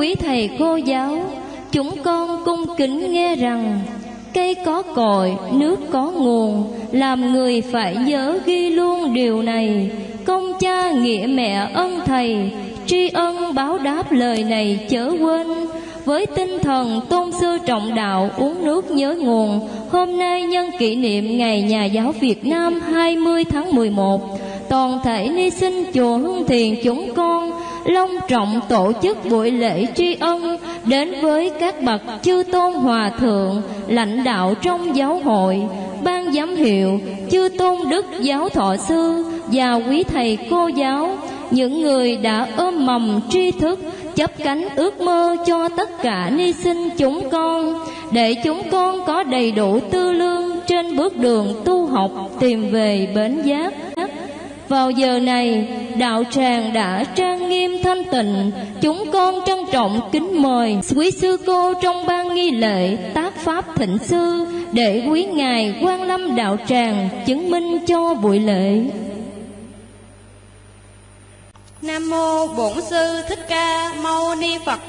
quý thầy cô giáo, chúng con cung kính nghe rằng Cây có cội, nước có nguồn, làm người phải nhớ ghi luôn điều này. Công cha nghĩa mẹ ân thầy, tri ân báo đáp lời này chớ quên. Với tinh thần tôn sư trọng đạo uống nước nhớ nguồn, hôm nay nhân kỷ niệm Ngày Nhà giáo Việt Nam 20 tháng 11, toàn thể ni sinh chùa Hương Thiền chúng con long trọng tổ chức buổi lễ tri ân đến với các bậc chư tôn hòa thượng, lãnh đạo trong giáo hội, ban giám hiệu, chư tôn đức giáo thọ sư và quý thầy cô giáo, những người đã ôm mầm tri thức, chấp cánh ước mơ cho tất cả ni sinh chúng con, để chúng con có đầy đủ tư lương trên bước đường tu học tìm về bến giác. Vào giờ này, đạo tràng đã trang nghiêm thanh tịnh, chúng con trân trọng kính mời quý sư cô trong ban nghi lễ tác pháp thịnh sư để quý ngài quan lâm đạo tràng chứng minh cho buổi lễ. Nam mô Bổn sư Thích Ca Mâu Ni Phật.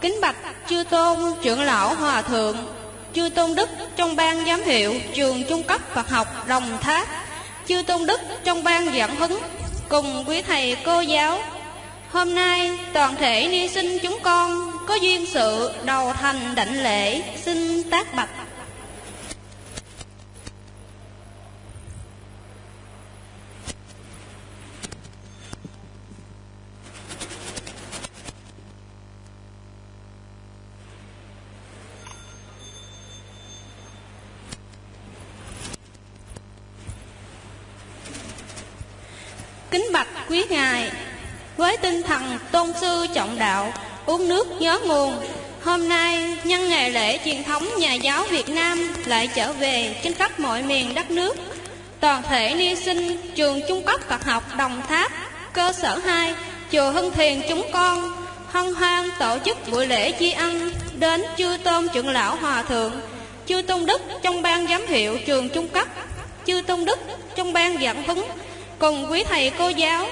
Kính bạch chư tôn trưởng lão hòa thượng, chư tôn đức trong ban giám hiệu trường trung cấp Phật học Đồng Tháp chư tôn đức trong ban giảng hứng cùng quý thầy, cô giáo. Hôm nay, toàn thể ni sinh chúng con có duyên sự đầu thành đảnh lễ xin tác bạch. Kính bạch quý ngài. Với tinh thần tôn sư trọng đạo, Uống nước nhớ nguồn, Hôm nay nhân ngày lễ truyền thống nhà giáo Việt Nam Lại trở về trên khắp mọi miền đất nước. Toàn thể ni sinh trường trung cấp Phật học Đồng Tháp, Cơ sở 2 Chùa Hưng Thiền chúng con, Hân hoan tổ chức buổi lễ tri ân Đến chư tôn trưởng lão hòa thượng, Chư tôn đức trong ban giám hiệu trường trung cấp, Chư tôn đức trong ban giảng huấn cùng quý thầy, cô giáo.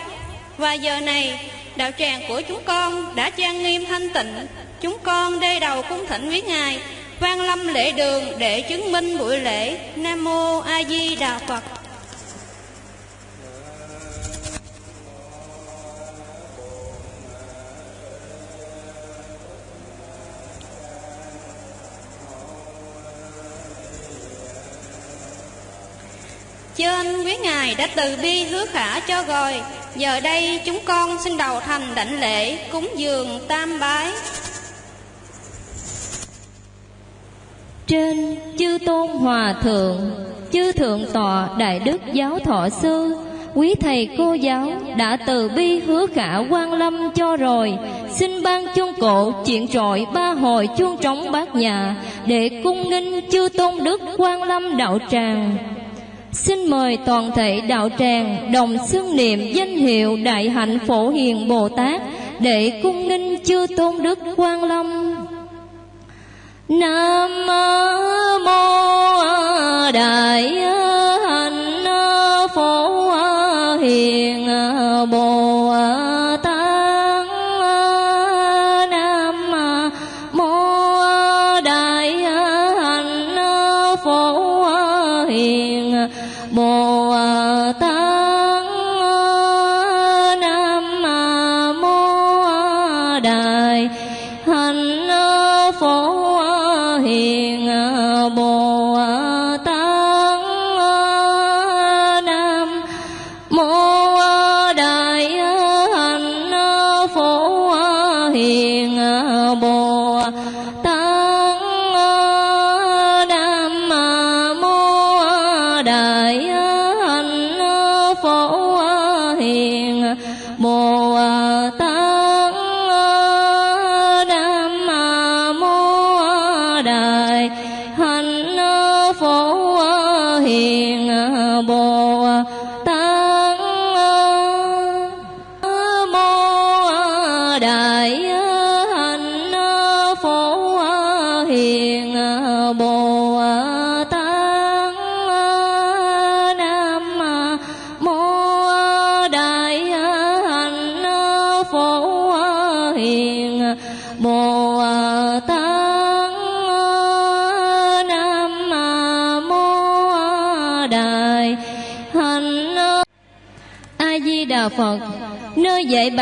Và giờ này, đạo tràng của chúng con đã trang nghiêm thanh tịnh. Chúng con đê đầu cung thỉnh quý ngài, vang lâm lễ đường để chứng minh buổi lễ. Nam mô a di đà phật. Trên quý ngài đã từ bi hứa khả cho rồi. Giờ đây chúng con xin đầu thành đảnh lễ cúng dường tam bái. Trên chư tôn hòa thượng, Chư thượng tọa đại đức giáo thọ sư, Quý thầy cô giáo đã từ bi hứa khả quan lâm cho rồi. Xin ban chuông cổ chuyện trội ba hồi chuông trống bát nhà Để cung ninh chư tôn đức quan lâm đạo tràng. Xin mời toàn thể đạo tràng đồng xưng niệm danh hiệu Đại hạnh Phổ Hiền Bồ Tát để cung ninh chư tôn đức quang Long. Nam mô Đại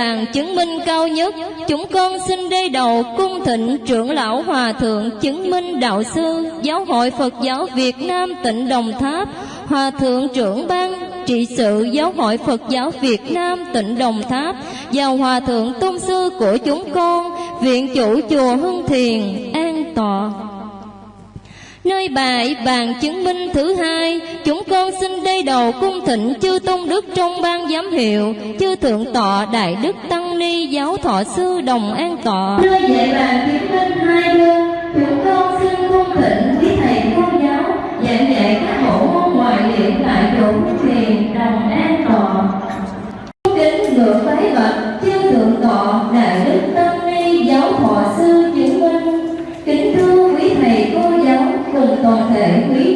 bàn chứng minh cao nhất. Chúng con xin đây đầu cung thịnh trưởng lão hòa thượng Chứng minh đạo sư, Giáo hội Phật giáo Việt Nam tỉnh Đồng Tháp. Hòa thượng trưởng ban trị sự Giáo hội Phật giáo Việt Nam tỉnh Đồng Tháp. Và hòa thượng tôn sư của chúng con, Viện chủ chùa Hưng Thiền, An Tọa. Nơi bài bàn chứng minh thứ hai, Chúng con xin đây đầu cung thịnh Chư Tôn Đức trong ban giám hiệu, Chư Thượng Tọa Đại Đức Tăng Ni Giáo Thọ Sư Đồng An Tọa Nơi dạy bàn chứng minh hai đơn Chúng con xin cung thịnh quý Thầy Cô Giáo, Giảng dạy các bộ môn ngoại liệu tại chỗ, thiền, Đồng An Tọa Kính ngược phái vật toàn thể quý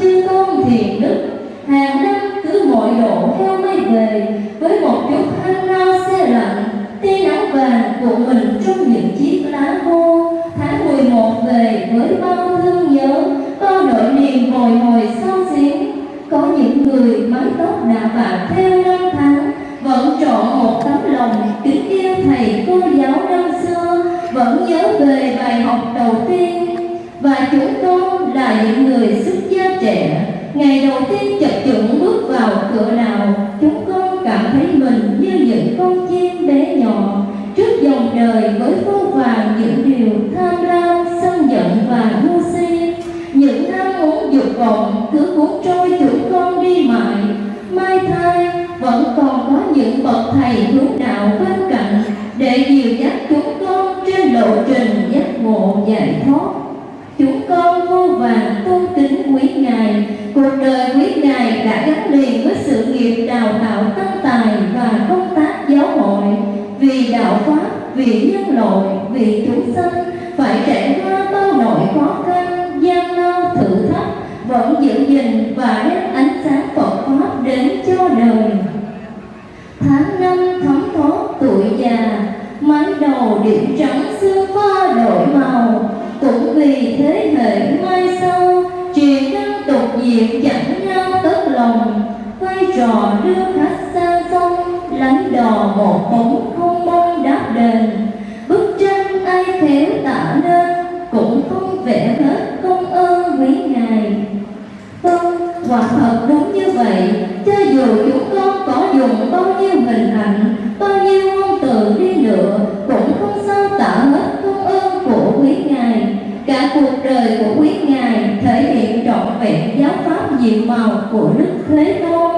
chư tôn thiền đức, hàng năm cứ mỗi độ theo mây về, với một chút hanh no xe lạnh, tia nắng vàng của mình trong những chiếc lá khô. Tháng 11 về với bao thương nhớ, bao nỗi niềm hồi hồi sau xiến có những người mái tóc đã bạc theo năm tháng, vẫn trọn một tấm lòng kính yêu thầy cô giáo năm xưa. Vẫn nhớ về bài học đầu tiên, và chúng con là những người xuất cha trẻ. Ngày đầu tiên chập chững bước vào cửa nào, chúng con cảm thấy mình như những con chim bé nhỏ. Trước dòng đời với vô vàng những điều tham lam sân giận và ngu si. Những ham muốn dục vọng cứ cuốn trôi chúng con đi mãi. Mai thai vẫn còn có những bậc thầy hướng đạo bên cạnh để dìu dắt chúng con trên lộ trình giác ngộ giải thoát. Chúng con vô vàng tôn quý ngài. Cuộc đời quý ngài đã gắn liền với sự nghiệp đào tạo tân tài và công tác giáo hội. Vì đạo pháp, vì nhân loại, vì chúng sanh, phải trải qua bao nỗi khó khăn, gian lao thử thách, vẫn giữ gìn và đem ánh sáng Phật pháp đến cho đời. Tháng năm thấm thoát tuổi già, mái đầu điểm trắng xương pha đổi màu, cũng vì thế hệ mai sau truyền nhân tục diện chẳng nhau tất lòng. Vai trò đưa khách xa sông lánh đò một bóng không mong đáp đền. Bức tranh ai khéo tả nên, cũng không vẽ hết công ơn quý ngài vâng quả thật đúng như vậy. Cho dù chúng con có dùng bao nhiêu hình ảnh, bao nhiêu ngôn từ đi nữa, cũng không sao tả hết công ơn của quý ngài cả cuộc đời của quý ngài thể hiện trọn vẹn giáo pháp diệu màu của đức thế tôn.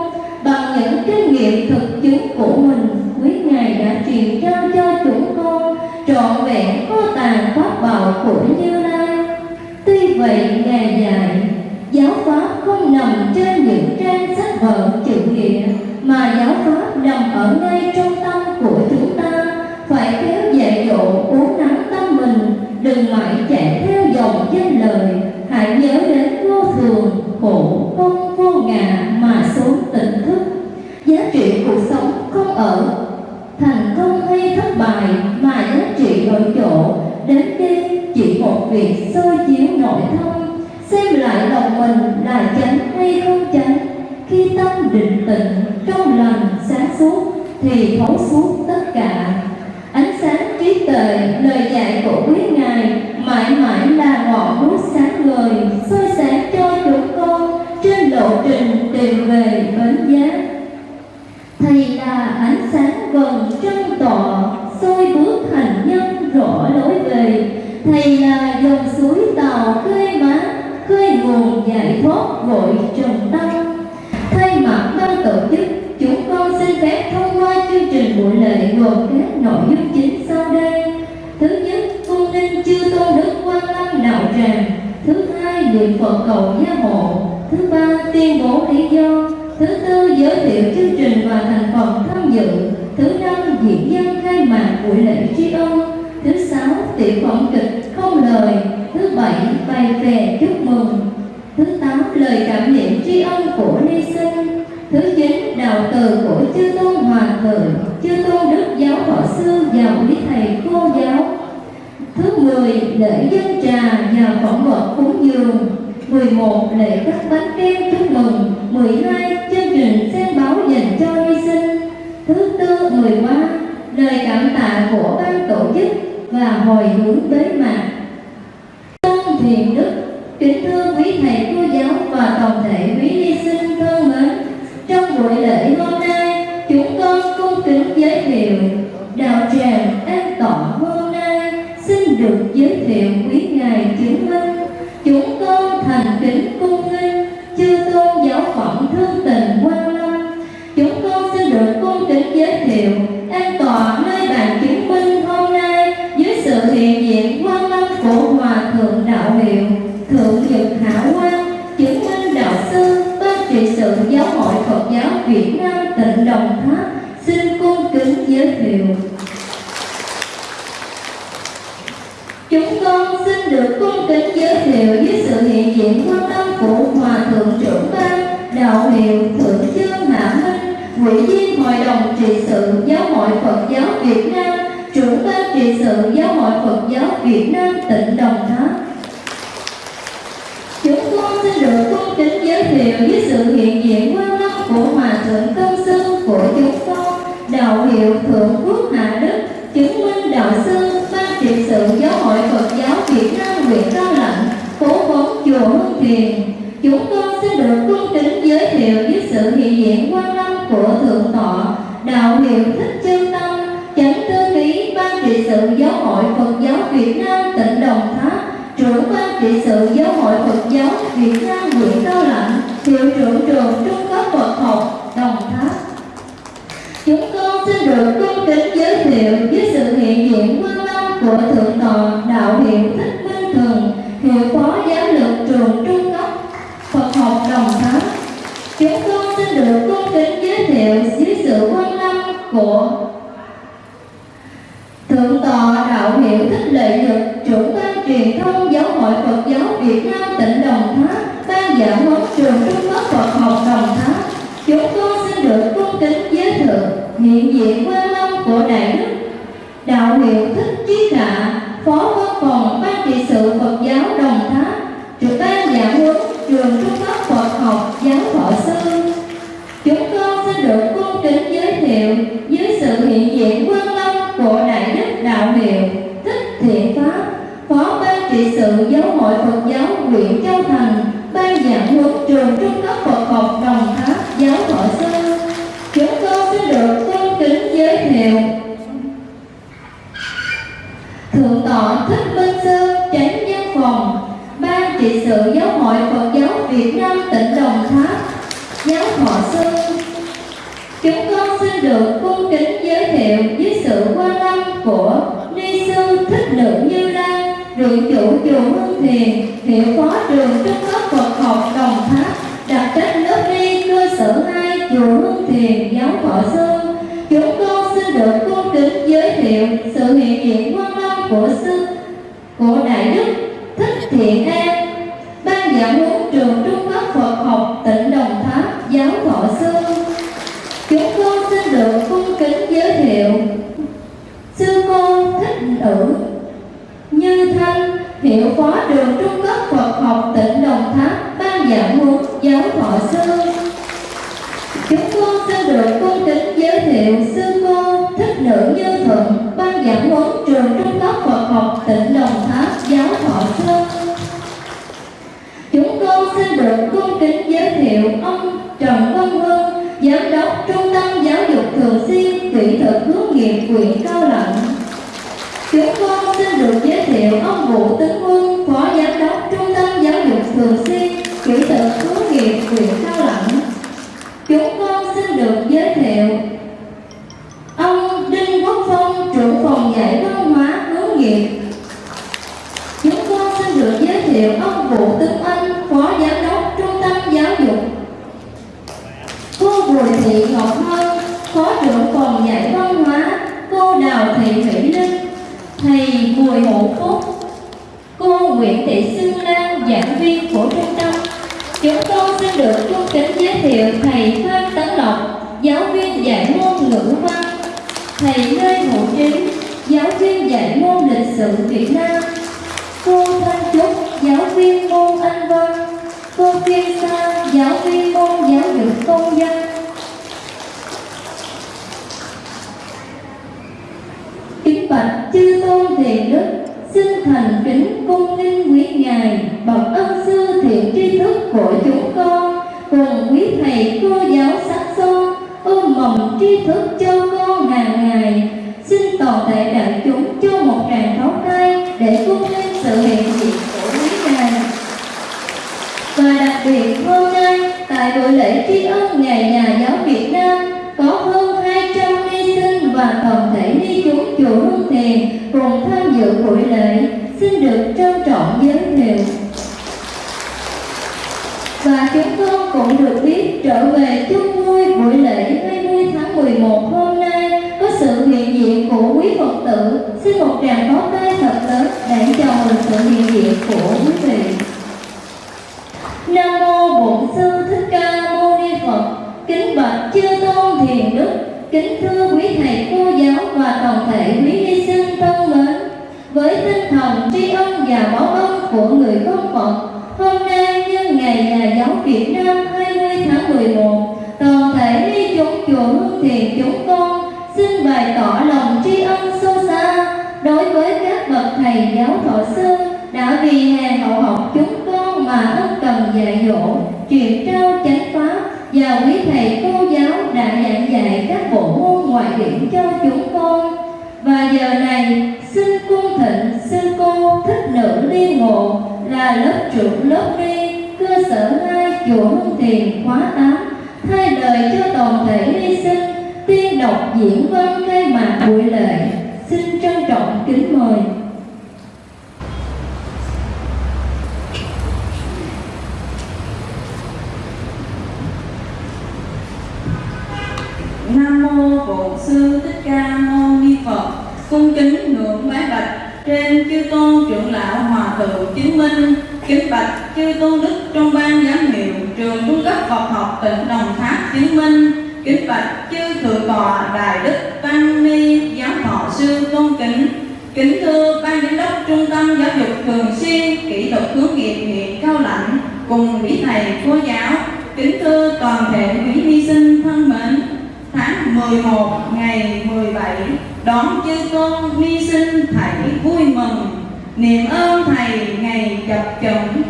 Bằng những kinh nghiệm thực chứng của mình, quý ngài đã truyền trao cho chúng con trọn vẹn kho tàng pháp bảo của như lai. Tuy vậy, ngài dạy, giáo pháp không nằm trên những trang sách vở chữ nghĩa, mà giáo pháp nằm ở ngay trong đừng mãi chạy theo dòng danh lời. Hãy nhớ đến vô thường khổ không vô ngã mà xuống tỉnh thức. Giá trị cuộc sống không ở thành công hay thất bại mà giá trị ở chỗ. Đến đi chỉ một việc soi chiếu nội thông, xem lại lòng mình là chánh hay không chánh. Khi tâm định tĩnh trong lành sáng suốt thì thấu suốt tất cả. Ánh sáng trí tuệ lời dạy của quý ngài mãi mãi là ngọn đuốc người soi sáng cho chúng con trên lộ trình tìm về bến giác thầy là ánh sáng gần chân tọa soi bước hành nhân rõ lối về. Thầy là dòng suối tàu khơi mát, khơi nguồn giải thoát vội trần tâm thay mặt ban tổ chức, chúng con xin phép thông qua chương trình buổi lễ gồm các nội dung chính niệm Phật cầu gia hộ. Thứ ba, tuyên bố lý do. Thứ tư, giới thiệu chương trình và thành phần tham dự. Thứ năm, diễn văn khai mạc buổi lễ tri ân. Thứ sáu, tiểu phẩm kịch không lời. Thứ bảy, bài về chúc mừng. Thứ tám, lời cảm niệm tri ân của ni sinh. Thứ chín, đạo từ của chư tôn hòa thượng. Chư tôn đức giáo võ sư giàu lý thầy cô giáo. Thứ 10 lễ dân trà nhờ phỏng vật cúng dường. 11 lễ cắt bánh kem chúc mừng. 12 chương trình xem báo dành cho hy sinh. Thứ tư 13 lời cảm tạ của ban tổ chức và hồi hướng bế mạc. Tôn Thiền Đức, Kính thưa quý thầy, cô giáo và toàn thể quý hy sinh thân mến, Trong buổi lễ hôm nay, chúng con cung kính giới thiệu Đạo tràng giới thiệu quý giới thiệu với sự hiện diện quan tâm của Hòa Thượng Trưởng Ban, Đạo Hiệu Thượng Chương mã Minh, Quỹ viên Hội đồng Trị sự Giáo hội Phật giáo Việt Nam, Trưởng ban Trị sự Giáo hội Phật giáo Việt Nam tỉnh Đồng Tháp. Chúng con xin được cung kính giới thiệu với sự hiện diện quan tâm của Hòa Thượng Tâm Sư của chúng con, Đạo Hiệu Thượng Quốc Hạ Đức, chứng minh đạo sư ban trị sự giáo hội Phật giáo Việt Nam huyện Cao Lãnh biển quang Phật tỉnh Đồng Tháp. Cô giáo đã giảng dạy các bộ môn ngoại điển cho chúng con. Và giờ này, xin cung thịnh sư cô thích nữ liên ngộ là lớp trưởng lớp ni cơ sở hai chùa Hương tiền khóa 8 thay lời cho toàn thể ni sinh tiên đọc diễn văn khai mạc buổi lễ. Xin trân trọng kính mời. Nam mô Bổn sư Thích Ca Mâu Ni Phật. Cung kính ngưỡng bái bạch trên chư tôn trưởng lão hòa thượng chứng minh, kính bạch chư tôn đức trong ban giám hiệu trường trung cấp Phật học tỉnh Đồng Tháp chứng minh, kính bạch chư thượng tọa đại đức Văn ni giám thọ sư tôn kính, kính thưa ban giám đốc trung tâm giáo dục thường xuyên kỹ thuật hướng nghiệp huyện Cao Lãnh cùng quý thầy cô giáo, kính thưa toàn thể quý hy sinh thân mến tháng 11 ngày 17 đón chư tôn hy sinh thầy vui mừng niềm ơn thầy ngày chập chững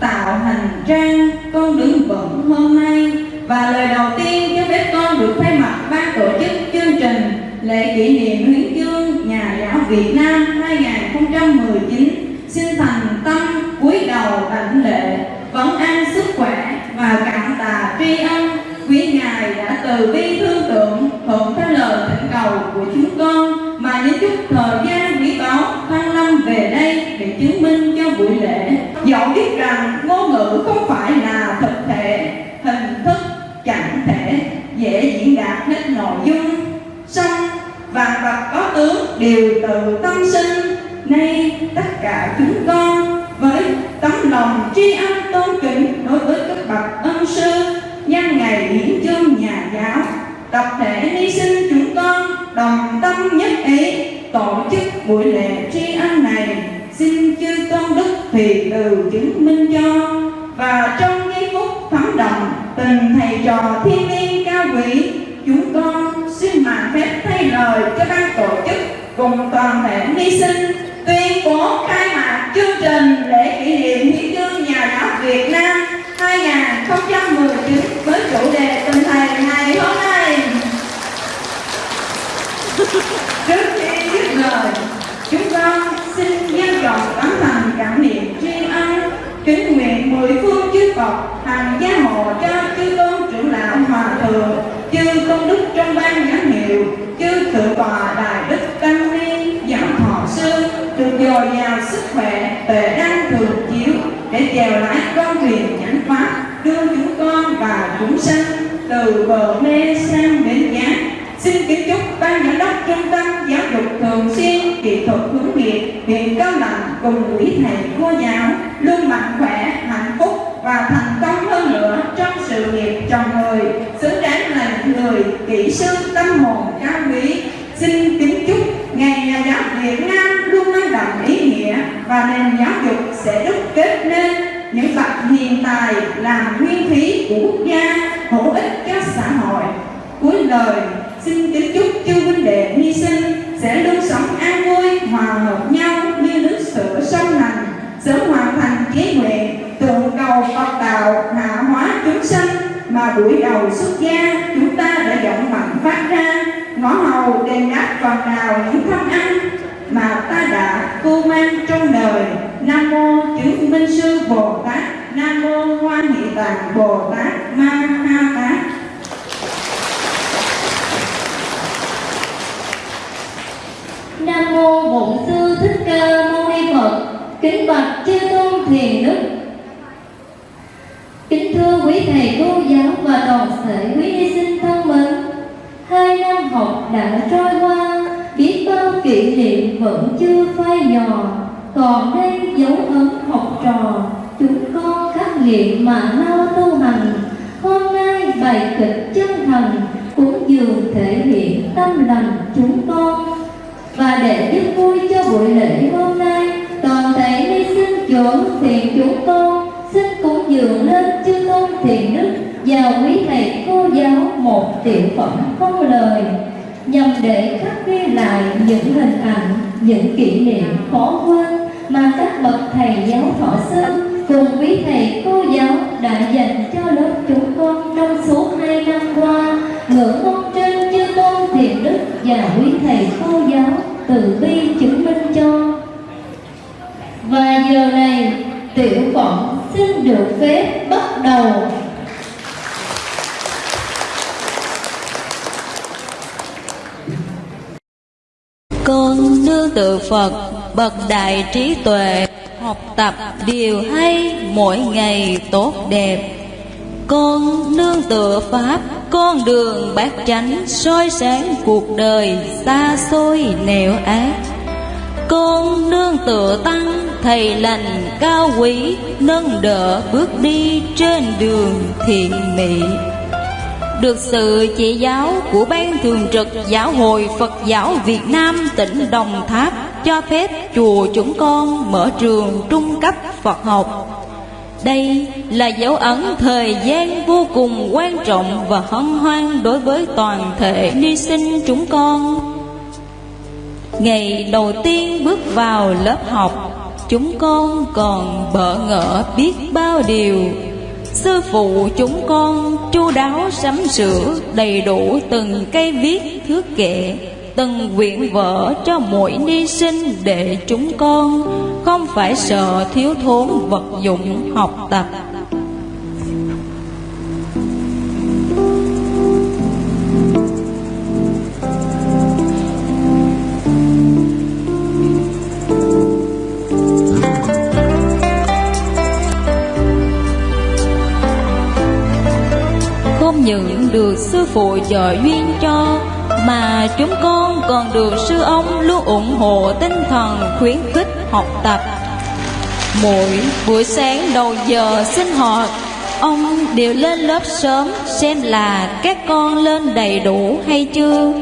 tạo hành trang, con đứng vững hôm nay. Và lời đầu tiên cho phép con được thay mặt ban tổ chức chương trình lễ kỷ niệm hiến chương nhà giáo Việt Nam 2019 xin thành tâm cúi đầu đảnh lễ vấn an sức khỏe và cảm tạ tri ân. Quý ngài đã từ bi thương tượng thuận theo lời thỉnh cầu của chúng con. Mà những chút thời gian quý báu thăng lâm về đây để chứng minh cho buổi lễ. Dẫu biết rằng ngôn ngữ không phải là thực thể, hình thức, chẳng thể dễ diễn đạt hết nội dung. Song vạn vật có tướng đều từ tâm sinh, nay tất cả chúng con với tấm lòng tri ân tôn kính đối với các bậc ân sư, nhân ngày hiến chương nhà giáo, tập thể ni sinh chúng con đồng tâm nhất ý tổ chức buổi lễ tri ân này xin chư tôn đức thì từ chứng minh cho và trong giây phút thấm động tình thầy trò thiên niên cao quý, chúng con xin mạng phép thay lời cho ban tổ chức cùng toàn thể ni sinh, tuyên bố khai mạc chương trình lễ kỷ niệm hiến chương nhà giáo Việt Nam 2019 với chủ đề tình thầy ngày hôm nay. Trước chúng con xin gieo trọn tấm lòng cảm niệm tri ân. Kính nguyện mười phương chư Phật, hàng gia hộ cho chư tôn trưởng lão hòa thượng, chư tôn đức trong ban giám hiệu, chư thượng tòa đại đức tăng ni giáo thọ sư được dồi dào sức khỏe tề đăng thường chiếu, để chèo lái con thuyền nhãn pháp đưa chúng con và chúng sanh từ bờ mê sang đến cùng quý thầy cô giáo luôn mạnh khỏe, hạnh phúc và thành công hơn nữa trong sự nghiệp chồng người. Xứng đáng là người kỹ sư tâm hồn cao quý. Xin kính chúc ngày nhà giáo Việt Nam luôn mang đậm ý nghĩa và nền giáo dục sẽ đúc kết nên những bậc hiện tài làm nguyên khí của quốc gia hữu ích cho xã hội. Cuối lời, xin kính chúc chư huynh đệ hy sinh sẽ luôn sống an vui hòa hợp nhau như nước sữa sông lành sớm hoàn thành chí nguyện tường cầu Phật đạo hạ hóa chúng sanh mà buổi đầu xuất gia, chúng ta đã giọng mạnh phát ra, ngõ hầu đền đáp phần nào những thâm ăn. Con nương tự phật bậc đại trí tuệ, học tập điều hay mỗi ngày tốt đẹp. Con nương tựa pháp, con đường bát chánh soi sáng cuộc đời xa xôi nẻo ác. Con nương tựa tăng, thầy lành cao quý, nâng đỡ bước đi trên đường thiện mỹ được sự chỉ giáo của Ban Thường trực Giáo hội Phật giáo Việt Nam tỉnh Đồng Tháp cho phép chùa chúng con mở trường trung cấp Phật học. Đây là dấu ấn thời gian vô cùng quan trọng và hân hoan đối với toàn thể ni sinh chúng con. Ngày đầu tiên bước vào lớp học, chúng con còn bỡ ngỡ biết bao điều Sư phụ chúng con, chu đáo sắm sửa, đầy đủ từng cây viết thước kệ, Từng quyển vở cho mỗi ni sinh để chúng con. Không phải sợ thiếu thốn vật dụng học tập. Sư phụ trợ duyên cho, mà chúng con còn được sư ông luôn ủng hộ tinh thần khuyến khích học tập. Mỗi buổi sáng đầu giờ sinh hoạt, ông đều lên lớp sớm xem là các con lên đầy đủ hay chưa.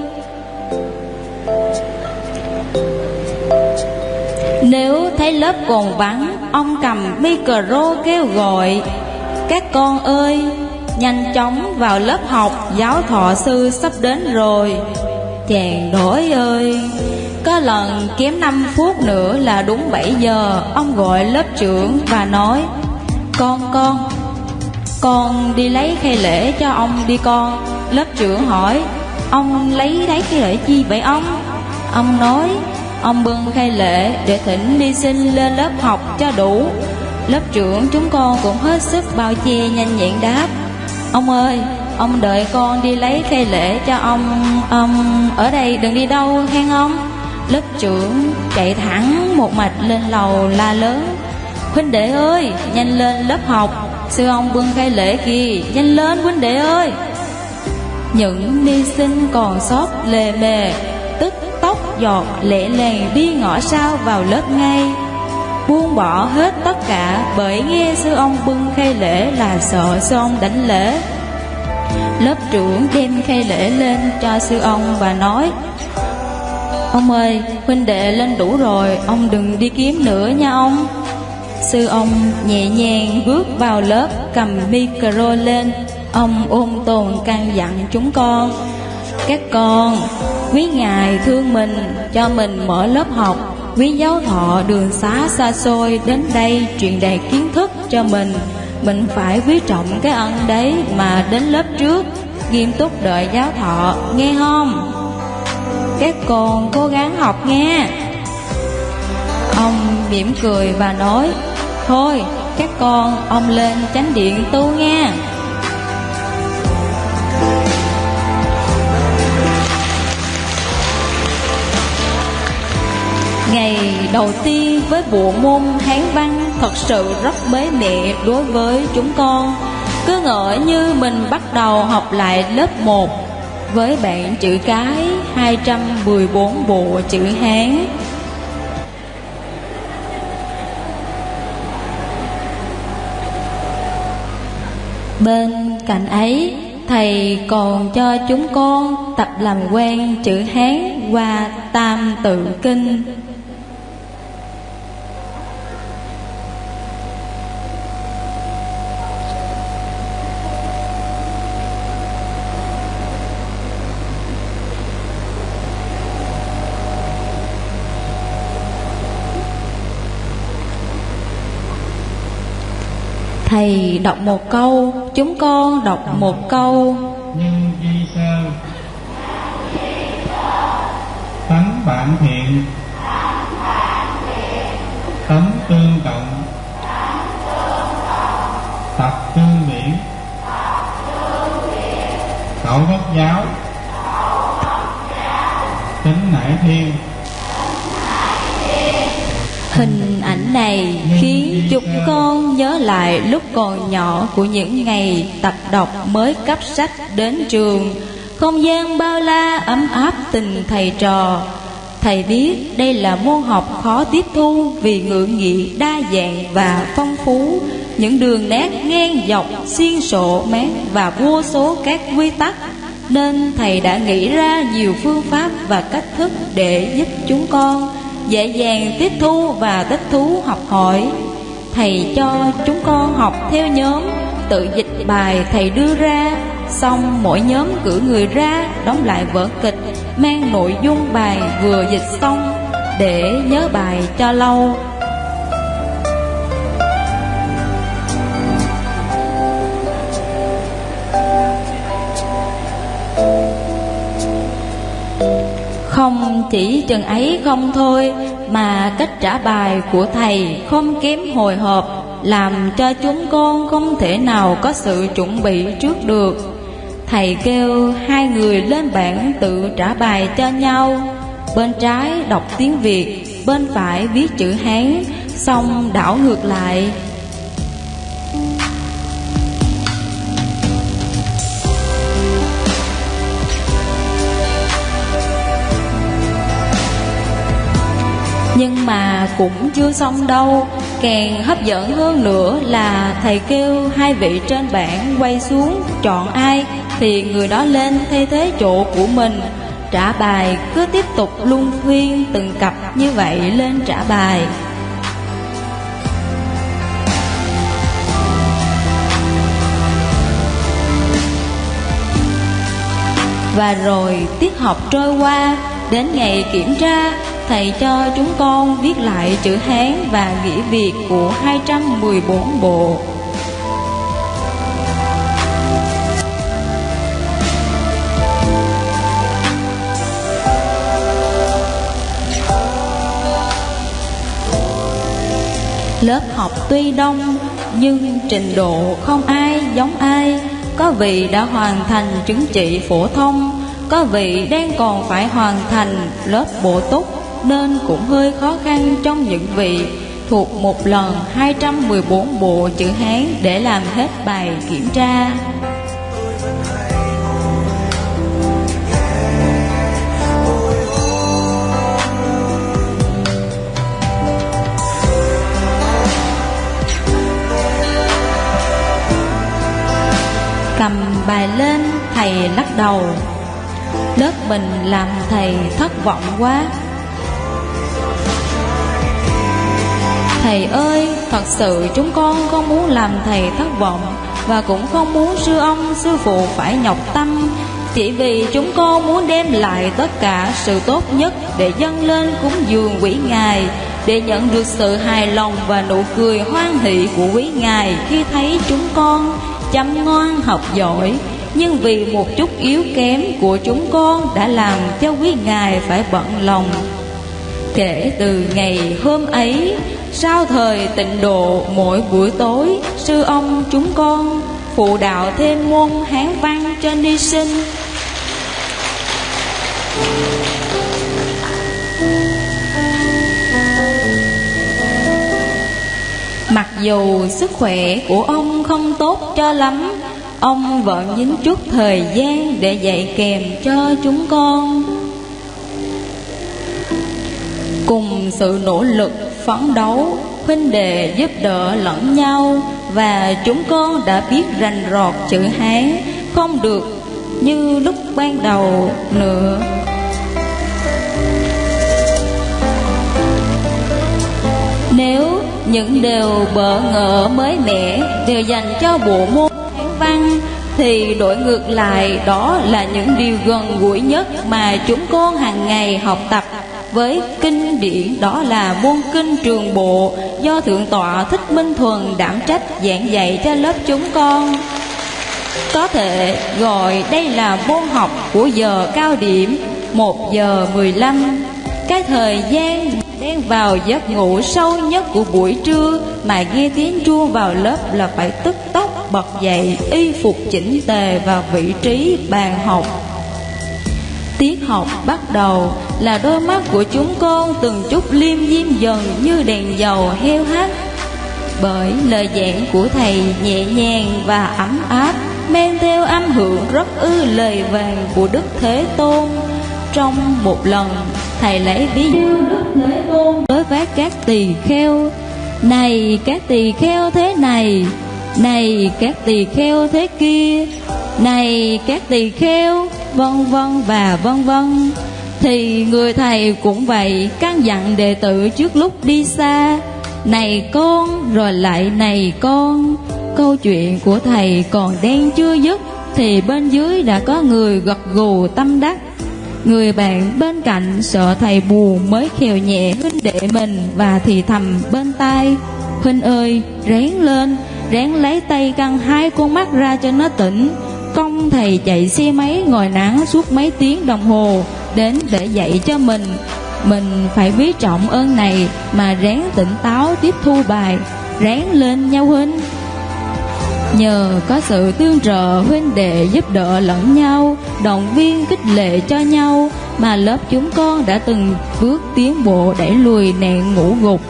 Nếu thấy lớp còn vắng, ông cầm micro kêu gọi, các con ơi Nhanh chóng vào lớp học, Giáo thọ sư sắp đến rồi. Chàng đổi ơi, Có lần kém 5 phút nữa là đúng 7 giờ, Ông gọi lớp trưởng và nói, Con con Con đi lấy khay lễ cho ông đi con. Lớp trưởng hỏi, Ông lấy đáy khay lễ chi vậy ông? Ông nói, Ông bưng khay lễ để thỉnh đi sinh lên lớp học cho đủ. Lớp trưởng chúng con cũng hết sức bao che nhanh nhẹn đáp Ông ơi, Ông đợi con đi lấy khay lễ cho ông Ông ở đây đừng đi đâu hen ông. Lớp trưởng chạy thẳng một mạch lên lầu la lớn. Huynh đệ ơi, Nhanh lên lớp học. Sư ông bưng khay lễ kìa, Nhanh lên huynh đệ ơi. Những ni sinh còn sót lề mề Tức tóc giọt lệ lề đi ngõ sau vào lớp ngay buông bỏ hết tất cả bởi nghe sư ông bưng khay lễ là sợ sư ông đánh lễ. Lớp trưởng đem khay lễ lên cho sư ông và nói Ông ơi, huynh đệ lên đủ rồi, ông đừng đi kiếm nữa nha ông. Sư ông nhẹ nhàng bước vào lớp cầm micro lên. Ông ôm tồn căn dặn chúng con Các con, quý ngài thương mình, cho mình mở lớp học. Quý giáo thọ đường xá xa xôi đến đây truyền đạt kiến thức cho mình. Mình phải quý trọng cái ân đấy mà đến lớp trước. Nghiêm túc đợi giáo thọ, nghe không? Các con cố gắng học nghe Ông mỉm cười và nói Thôi các con ông lên chánh điện tu nghe Ngày đầu tiên với bộ môn Hán văn thật sự rất mới mẻ đối với chúng con Cứ ngỡ như mình bắt đầu học lại lớp 1 Với bạn chữ cái 214 bộ chữ Hán Bên cạnh ấy, thầy còn cho chúng con tập làm quen chữ Hán qua Tam Tự Kinh. Thầy đọc một câu, chúng con đọc một câu. Như di sơ Tánh bản thiện. Tánh tương cộng. Tập tương biển Khẩu bất giáo. Tính nải thiên Hình này khiến chúng con nhớ lại lúc còn nhỏ của những ngày tập đọc mới cấp sách đến trường. Không gian bao la ấm áp tình thầy trò. Thầy biết đây là môn học khó tiếp thu vì ngữ nghị đa dạng và phong phú. Những đường nét ngang dọc, xiên sổ mén và vô số các quy tắc nên thầy đã nghĩ ra nhiều phương pháp và cách thức để giúp chúng con dễ dàng tiếp thu và thích thú học hỏi. Thầy cho chúng con học theo nhóm, tự dịch bài thầy đưa ra, xong mỗi nhóm cử người ra đóng lại vở kịch, mang nội dung bài vừa dịch xong để nhớ bài cho lâu. Không chỉ chừng ấy không thôi, Mà cách trả bài của thầy không kém hồi hộp, Làm cho chúng con không thể nào có sự chuẩn bị trước được. Thầy kêu hai người lên bảng tự trả bài cho nhau. Bên trái đọc tiếng Việt, Bên phải viết chữ Hán, Xong đảo ngược lại. Cũng chưa xong đâu. Càng hấp dẫn hơn nữa là thầy kêu hai vị trên bảng quay xuống chọn ai Thì người đó lên thay thế chỗ của mình. Trả bài cứ tiếp tục luân phiên từng cặp như vậy lên trả bài. Và rồi tiết học trôi qua, Đến ngày kiểm tra Thầy cho chúng con viết lại chữ Hán và nghĩa Việt của 214 bộ. Lớp học tuy đông, nhưng trình độ không ai giống ai Có vị đã hoàn thành chứng chỉ phổ thông, Có vị đang còn phải hoàn thành lớp bổ túc nên cũng hơi khó khăn trong những vị thuộc một lần 214 bộ chữ Hán để làm hết bài kiểm tra. Cầm bài lên, thầy lắc đầu. Lớp mình làm thầy thất vọng quá. Thầy ơi, thật sự chúng con không muốn làm thầy thất vọng Và cũng không muốn sư ông, sư phụ phải nhọc tâm. Chỉ vì chúng con muốn đem lại tất cả sự tốt nhất Để dâng lên cúng dường quỷ ngài Để nhận được sự hài lòng và nụ cười hoan hỷ của quý ngài Khi thấy chúng con chăm ngoan học giỏi. Nhưng vì một chút yếu kém của chúng con Đã làm cho quý ngài phải bận lòng. Kể từ ngày hôm ấy sau thời tịnh độ, mỗi buổi tối, Sư ông chúng con phụ đạo thêm môn Hán văn cho ni sinh. Mặc dù sức khỏe của ông không tốt cho lắm, Ông vẫn dính chút thời gian để dạy kèm cho chúng con. Cùng sự nỗ lực phấn đấu, huynh đệ giúp đỡ lẫn nhau và chúng con đã biết rành rọt chữ Hán, không được như lúc ban đầu nữa. Nếu những điều bỡ ngỡ mới mẻ đều dành cho bộ môn Hán văn thì đổi ngược lại đó là những điều gần gũi nhất mà chúng con hàng ngày học tập với kinh điển đó là môn kinh trường bộ, do Thượng tọa Thích Minh Thuần đảm trách giảng dạy cho lớp chúng con. Có thể gọi đây là môn học của giờ cao điểm 1 giờ 15 Cái thời gian đang vào giấc ngủ sâu nhất của buổi trưa Mà nghe tiếng chuông vào lớp là phải tức tốc bật dậy, Y phục chỉnh tề vào vị trí bàn học Tiết học bắt đầu là đôi mắt của chúng con từng chút liêm diêm dần như đèn dầu heo hắt. Bởi lời giảng của thầy nhẹ nhàng và ấm áp Men theo âm hưởng rất ư lời vàng của Đức Thế Tôn. Trong một lần, thầy lấy ví dụ Đức Thế Tôn đối với các tỳ kheo. Này, các tỳ kheo thế này Này, các tỳ kheo thế kia, Này, các tỳ kheo vân vân và vân vân. Thì người thầy cũng vậy, căn dặn đệ tử trước lúc đi xa, này con, rồi lại này con. Câu chuyện của thầy còn đen chưa dứt, thì bên dưới đã có người gật gù tâm đắc. Người bạn bên cạnh sợ thầy buồn mới khều nhẹ huynh đệ mình và thì thầm bên tai, huynh ơi ráng lên ráng lấy tay căng hai con mắt ra cho nó tỉnh. Công thầy chạy xe máy ngồi nắng suốt mấy tiếng đồng hồ Đến để dạy cho mình. Mình phải biết trọng ơn này Mà ráng tỉnh táo tiếp thu bài Ráng lên nhau huynh. Nhờ có sự tương trợ huynh đệ giúp đỡ lẫn nhau Động viên kích lệ cho nhau Mà lớp chúng con đã từng bước tiến bộ đẩy lùi nạn ngủ gục.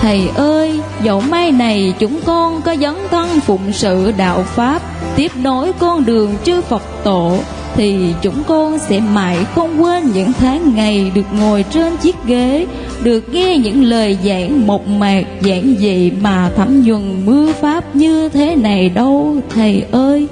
Thầy ơi, dẫu mai này chúng con có dấn thân phụng sự đạo Pháp tiếp nối con đường chư Phật tổ thì chúng con sẽ mãi không quên những tháng ngày được ngồi trên chiếc ghế, được nghe những lời giảng mộc mạc giảng dị mà thấm nhuần mưa pháp như thế này đâu thầy ơi.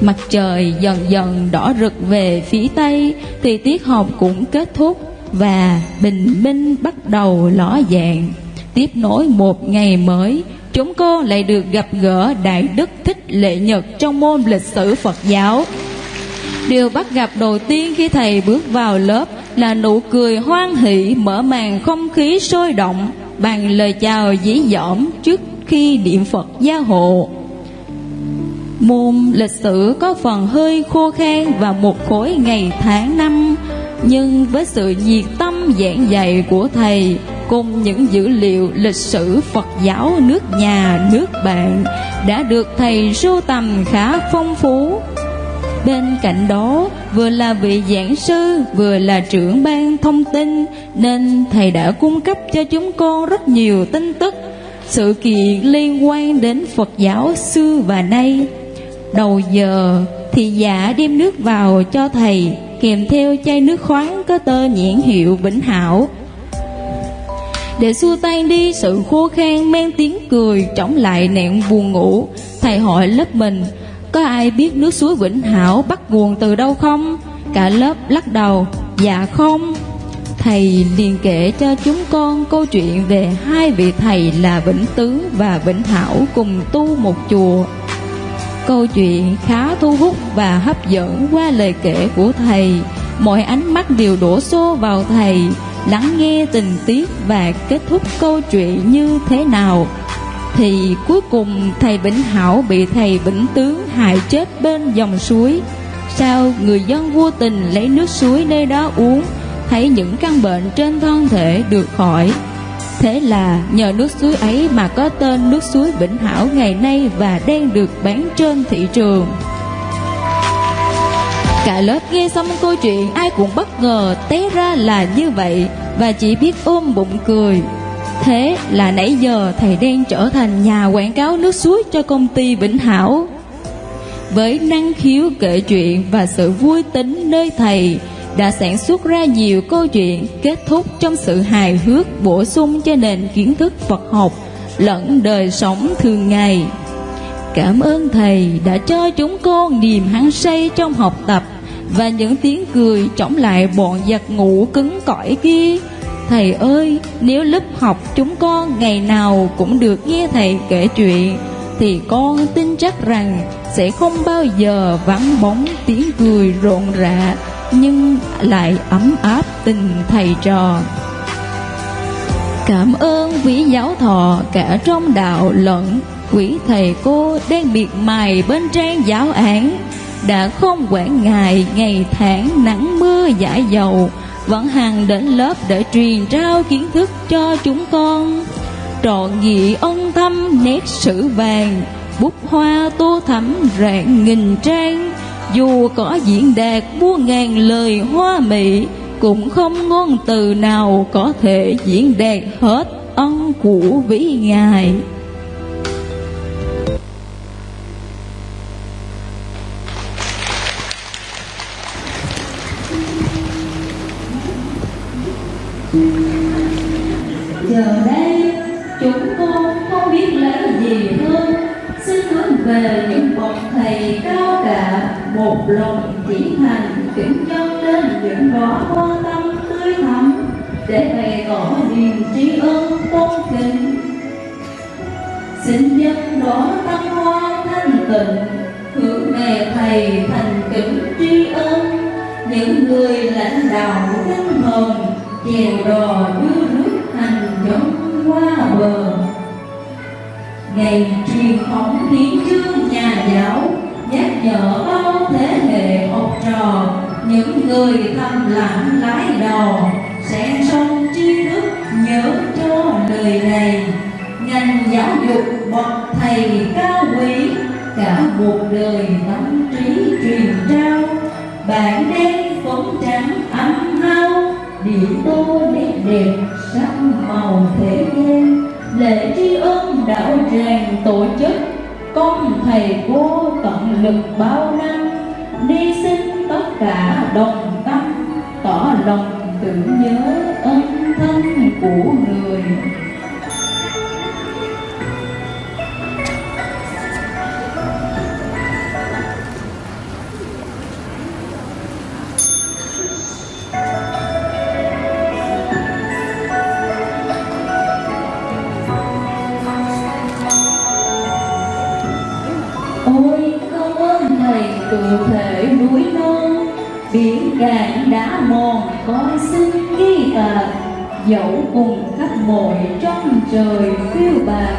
Mặt trời dần dần đỏ rực về phía tây thì tiết học cũng kết thúc và bình minh bắt đầu ló dạng tiếp nối một ngày mới chúng con lại được gặp gỡ Đại Đức Thích Lệ Nhật trong môn lịch sử Phật giáo. Điều bắt gặp đầu tiên khi thầy bước vào lớp là nụ cười hoan hỷ, mở màn không khí sôi động, bằng lời chào dí dỏm trước khi niệm Phật gia hộ. Môn lịch sử có phần hơi khô khan và một khối ngày tháng năm, nhưng với sự nhiệt tâm giảng dạy của thầy cùng những dữ liệu lịch sử Phật giáo nước nhà, nước bạn đã được thầy sưu tầm khá phong phú. Bên cạnh đó, vừa là vị giảng sư, vừa là trưởng ban thông tin, nên thầy đã cung cấp cho chúng con rất nhiều tin tức, sự kiện liên quan đến Phật giáo xưa và nay. Đầu giờ thì giả đem nước vào cho thầy, kèm theo chai nước khoáng có tơ nhãn hiệu Vĩnh Hảo để xua tan đi sự khô khan men tiếng cười Trống lại nẹn buồn ngủ Thầy hỏi lớp mình Có ai biết nước suối Vĩnh Hảo bắt nguồn từ đâu không? Cả lớp lắc đầu Dạ không Thầy liền kể cho chúng con câu chuyện về hai vị thầy là Vĩnh Tứ và Vĩnh Hảo cùng tu một chùa. Câu chuyện khá thu hút và hấp dẫn qua lời kể của thầy. Mọi ánh mắt đều đổ xô vào thầy, lắng nghe tình tiết và kết thúc câu chuyện như thế nào. Thì cuối cùng thầy Bỉnh Hảo bị thầy Bỉnh Tướng hại chết bên dòng suối. Sao người dân vô tình lấy nước suối nơi đó uống, thấy những căn bệnh trên thân thể được khỏi. Thế là nhờ nước suối ấy mà có tên nước suối Bỉnh Hảo ngày nay và đang được bán trên thị trường. Cả lớp nghe xong câu chuyện ai cũng bất ngờ té ra là như vậy và chỉ biết ôm bụng cười. Thế là nãy giờ thầy đang trở thành nhà quảng cáo nước suối cho công ty Vĩnh Hảo. Với năng khiếu kể chuyện và sự vui tính nơi thầy, đã sản xuất ra nhiều câu chuyện kết thúc trong sự hài hước bổ sung cho nền kiến thức Phật học lẫn đời sống thường ngày. Cảm ơn Thầy đã cho chúng con niềm hăng say trong học tập và những tiếng cười chống lại bọn giặc ngủ cứng cỏi kia. Thầy ơi, nếu lớp học chúng con ngày nào cũng được nghe Thầy kể chuyện, thì con tin chắc rằng sẽ không bao giờ vắng bóng tiếng cười rộn rã nhưng lại ấm áp tình thầy trò. Cảm ơn quý giáo thọ cả trong đạo lẫn quý thầy cô đang biệt mài bên trang giáo án đã không quản ngại, ngày tháng nắng mưa giả dầu vẫn hàng đến lớp để truyền trao kiến thức cho chúng con. Trọn nghị ân thâm nét sử vàng, bút hoa tô thắm rạng nghìn trang. Dù có diễn đạt muôn ngàn lời hoa mỹ Cũng không ngôn từ nào có thể diễn đạt hết ân của vĩ Ngài. Một lòng chỉ thành, kính dâng lên những đó hoa tâm tươi thắm. Để bày tỏ niềm tri ân tôn kính. Xin dân đó tâm hoa thanh tịnh, Hướng về thầy thành kính tri ân. Những người lãnh đạo tinh thần, chèo đò đưa nước hành giống qua bờ. Ngày truyền thống hiến chương nhà giáo, nhắc nhở người thầm lặng lái đò, sẽ sông tri thức nhớ cho đời này. Ngành giáo dục bậc thầy cao quý, cả cuộc đời tâm trí truyền trao. Bạn đen phấn trắng âm hao điểm tô nét đẹp sắc màu thế gian. Lễ tri ân đạo tràng tổ chức, con thầy cô tận lực bao năm. Đi sinh cả đồng tâm, tỏ lòng tưởng nhớ ân thân của người. Ôi, không ơn thầy cụ thể núi non Biển cạn đã mòn coi xin ghi tạc. Dẫu cùng khắp mọi trong trời phiêu bạc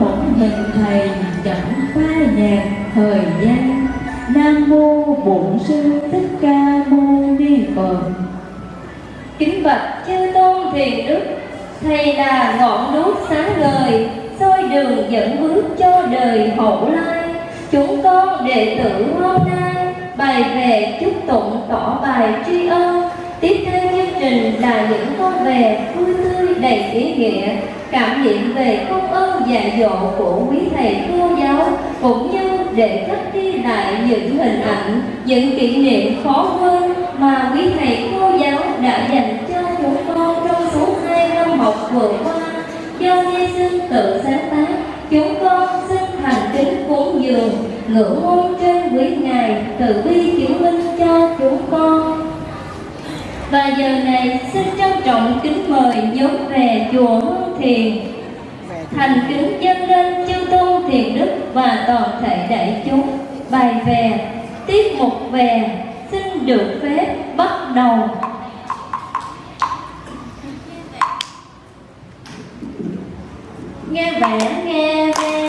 Bỗng hình thầy chẳng phai nhạt thời gian. Nam mô Bổn sư Thích Ca Mâu Ni Phật. Kính bạch chư tôn thiền đức, Thầy là ngọn đuốc sáng ngời soi đường dẫn bước cho đời hậu lai. Chúng con đệ tử hôm nay bài về chúc tụng tỏ bài tri ân. Tiếp theo chương trình là những câu về vui tươi đầy ý nghĩa Cảm nghiệm về công ơn dạy dỗ của quý thầy cô giáo Cũng như để khắc ghi lại những hình ảnh, những kỷ niệm khó quên Mà quý thầy cô giáo đã dành cho chúng con trong suốt hai năm học vừa qua. Do Giê xưng tự sáng tác, chúng con xin thành kính cúng dường ngưỡng môn trên quý ngài từ bi chứng minh cho chúng con. Và giờ này xin trân trọng kính mời nhóm về chùa Hương Thiền. Thành kính dâng lên chư tôn thiền đức và toàn thể đại chúng. Bài về, tiết mục về, xin được phép bắt đầu. Nghe vẽ, nghe về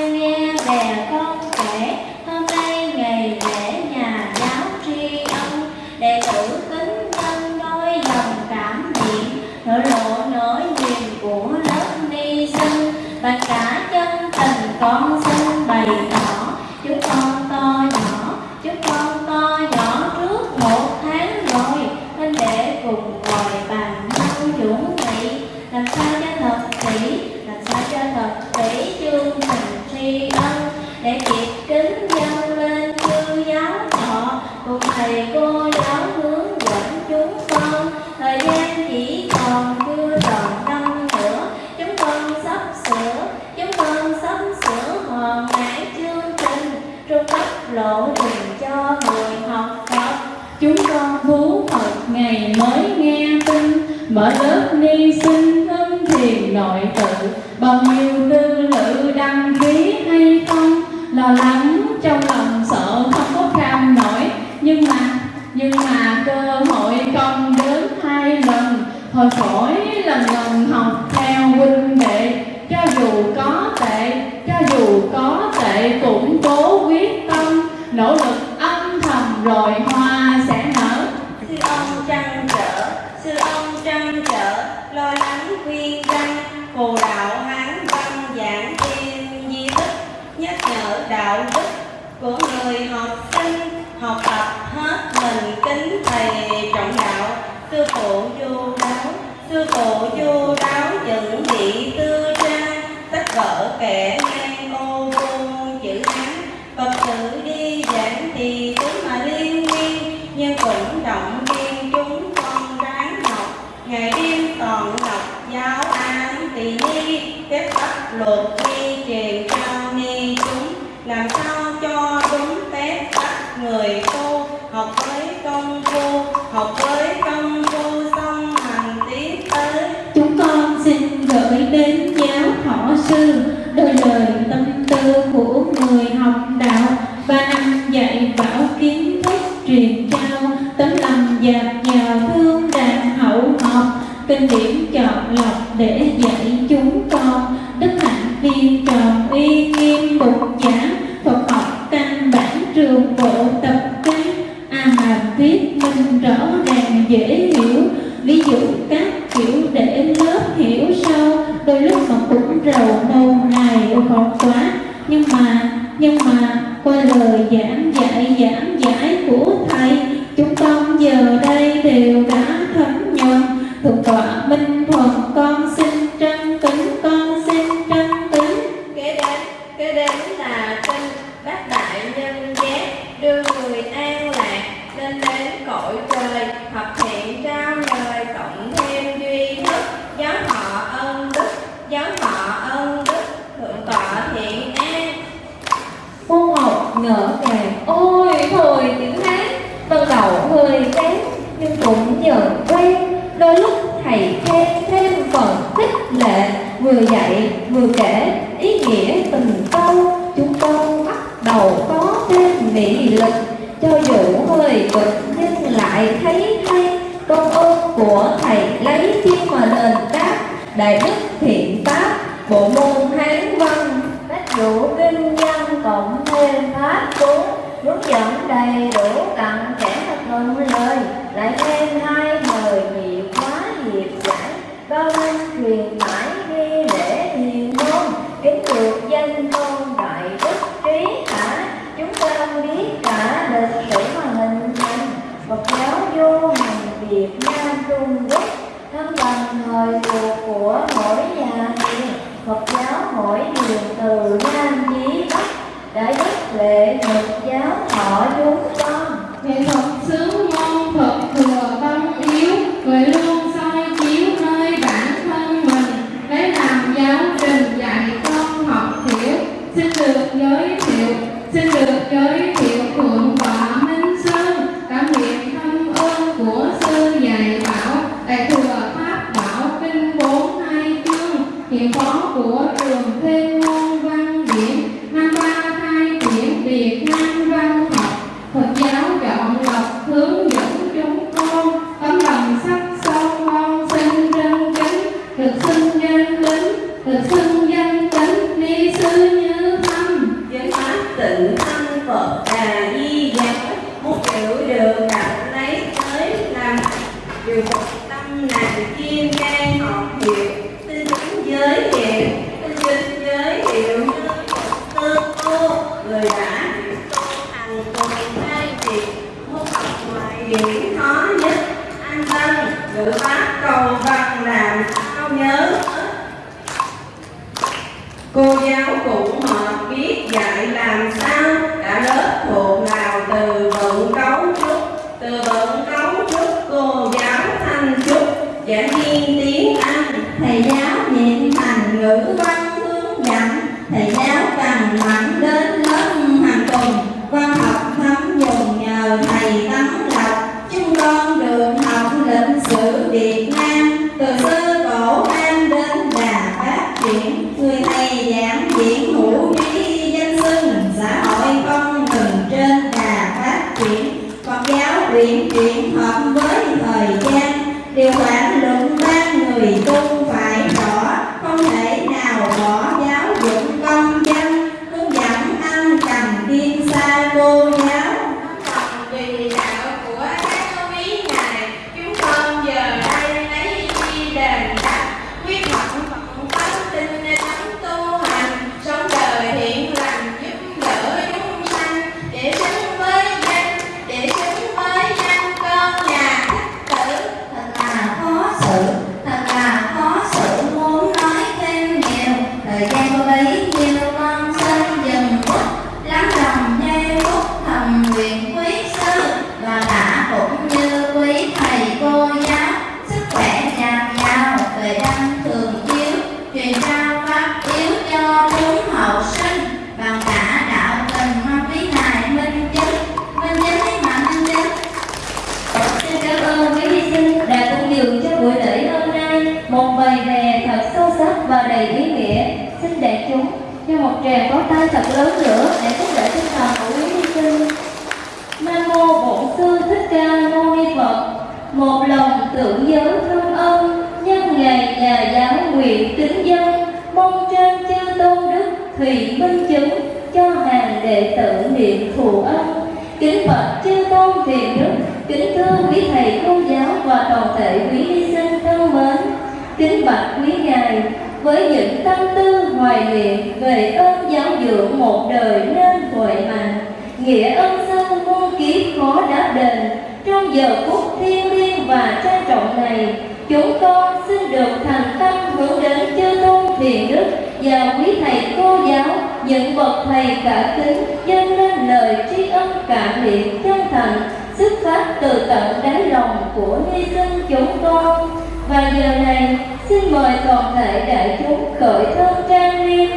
động đâu này yêu khó quá. Nhưng mà nhưng mà qua lời giảng dạy, giảng giải của thầy, chúng con giờ đây đều đã thấm nhuần thượng tọa minh ngữ bác cầu văn làm sao nhớ. Cô giáo cũng những bậc thầy cả kính dâng lên lời tri ân cảm niệm chân thành, xuất phát từ tận đáy lòng của hy sinh chúng con. Và giờ này, xin mời toàn thể đại chúng khởi thân trang nghiêm.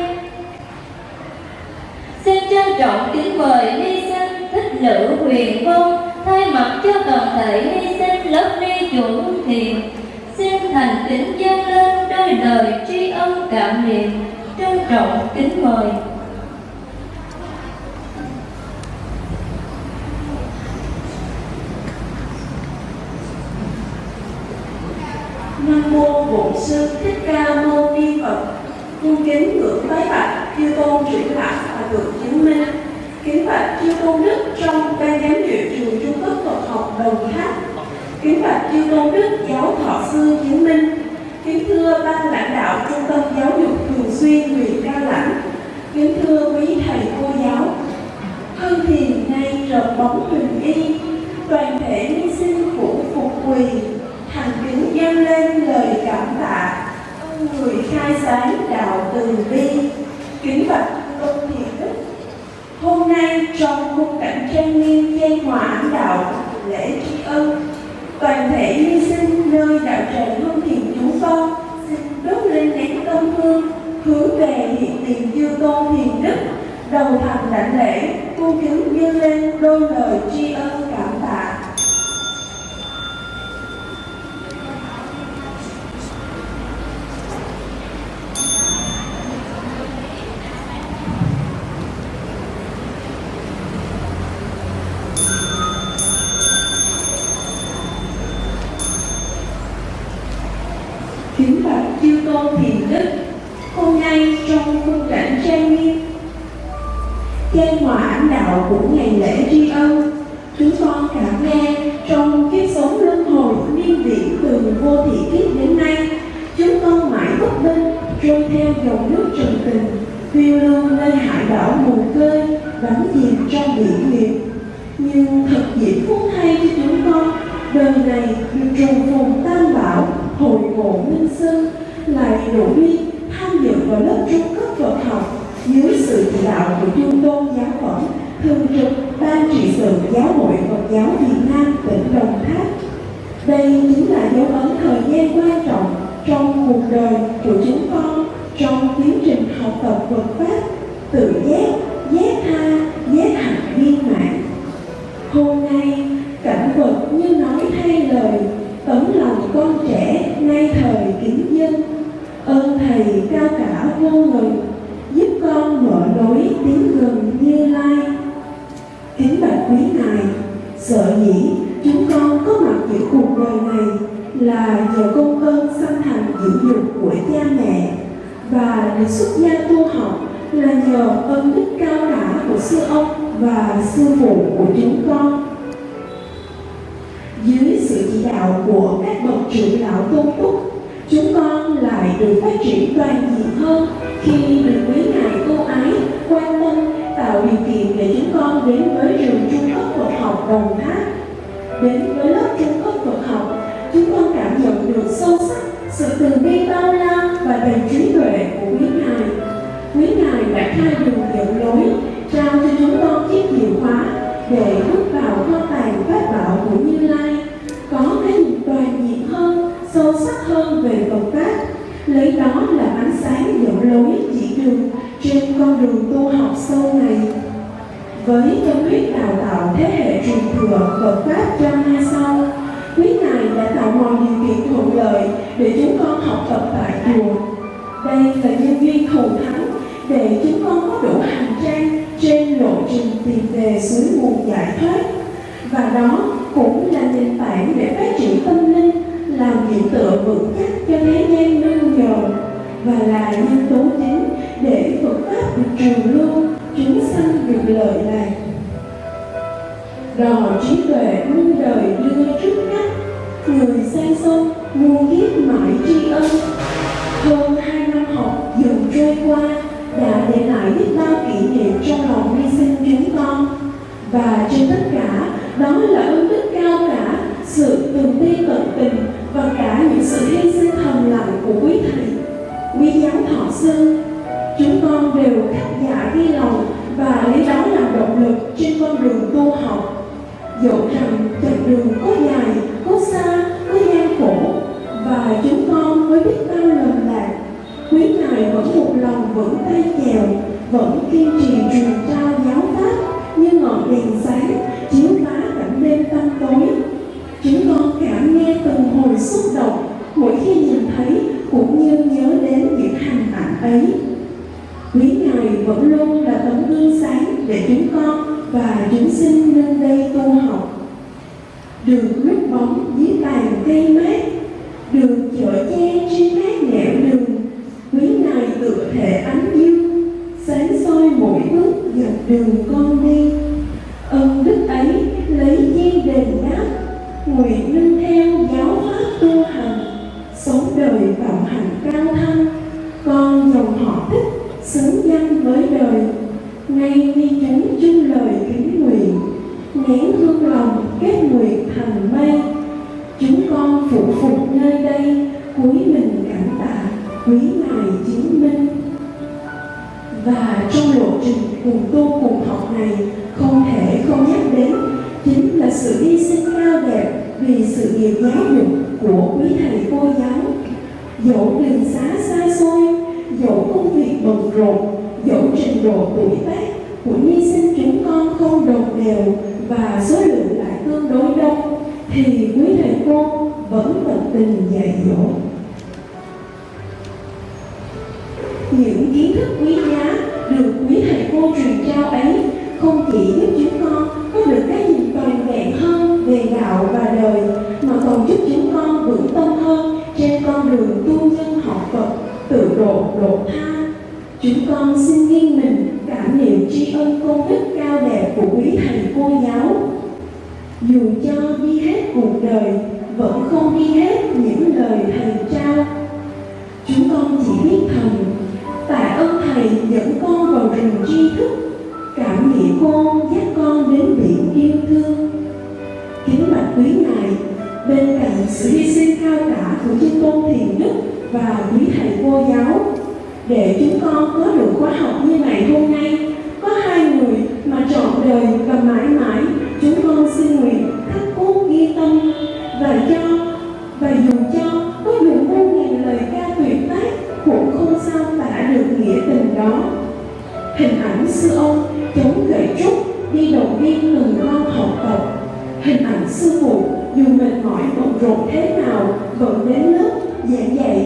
Xin trân trọng kính mời ni sinh thích nữ huyền vân, thay mặt cho toàn thể ni sinh lớp ni chuẩn Thiền. Xin thành kính dâng lên đôi lời tri ân cảm niệm trân trọng kính mời. Nam mô Bổn sư Thích Ca Mâu Ni Phật. Cung kính ngưỡng bái bạch chư tôn chuyển lão và được chứng minh. Kính bạch chư tôn đức trong ban giám hiệu trường trung cấp Phật học Đồng Tháp. Kính bạch chư tôn đức giáo thọ sư chứng minh. Kính thưa ban lãnh đạo trung tâm giáo dục thường xuyên huyện Cao Lãnh. Kính thưa quý thầy cô giáo. hơn thiền nay rợp bóng bình y. Toàn thể ni sinh phủ phục quỳ thành kính dâng lên lời cảm tạ. Ơn người khai sáng đạo từ bi. Kính bạch tôn thiền đức. Hôm nay trong khung cảnh trang nghiêm chan hòa ảnh đạo, lễ tri ân, toàn thể hy sinh nơi đạo tràng hương thiền chúng con xin đốt lên nén tâm hương, hướng về hiện tiền dư tôn thiền đức, đầu thành đảnh lễ cung kính dâng lên đôi lời tri ân. đạo của ngày lễ tri ân. Chúng con cảm nghe trong kiếp sống luân hồi niên viện từ vô thị kiếp đến nay. Chúng con mãi bất minh trôi theo dòng nước trần tình, phiêu lưu nơi hải đảo mù cơi đắm chìm trong biển nghiệp nhưng thật diễn phúc thay cho chúng con, đời này được trùng phùng tam bảo, hồi ngộ minh sư, lại đủ duyên tham dự vào lớp trung cấp Phật học dưới sự chỉ đạo của trung tôn giáo thường trực ban trị sự giáo hội Phật giáo Việt Nam tỉnh Đồng Tháp. Đây chính là dấu ấn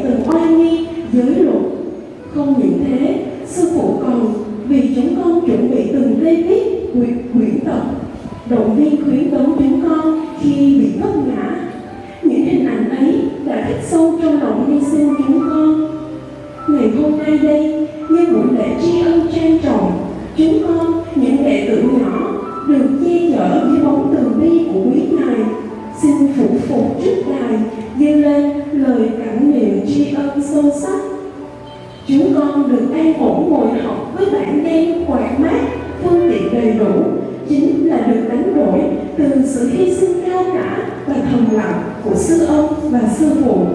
từng oai nghi giới luật. Không những thế sư phụ còn vì chúng con chuẩn bị từng cây viết quyển, quyển tập động viên khuyến tấn chúng con khi bị vấp ngã. Những hình ảnh ấy đã khắc sâu trong lòng hy sinh chúng con. Ngày hôm nay đây sự hy sinh cao cả và thầm lặng của sư ông và sư phụ.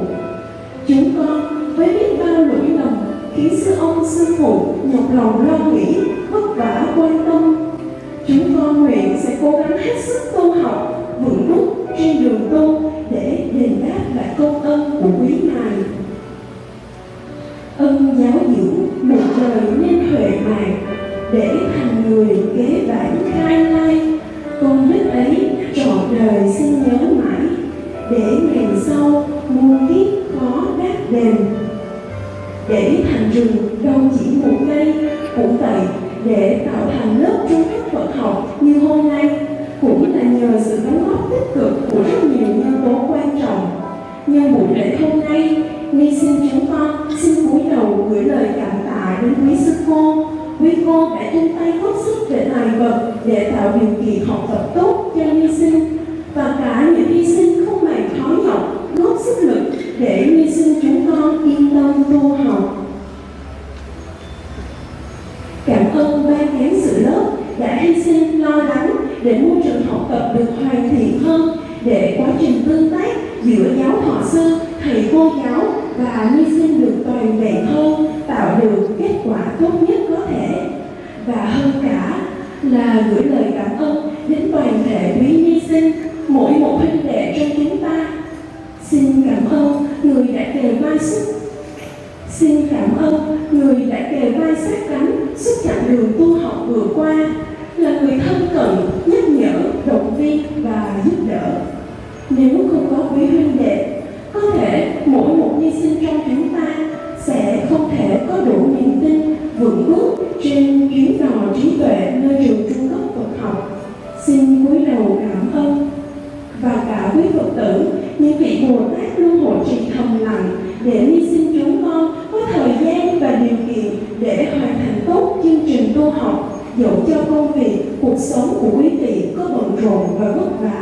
xin cúi đầu cảm ơn. Và cả quý phật tử, những vị bồ tát luôn hộ trì thầm lặng để ni xin chúng con có thời gian và điều kiện để hoàn thành tốt chương trình tu học, dẫu cho công việc, cuộc sống của quý vị có bận rộn và vất vả.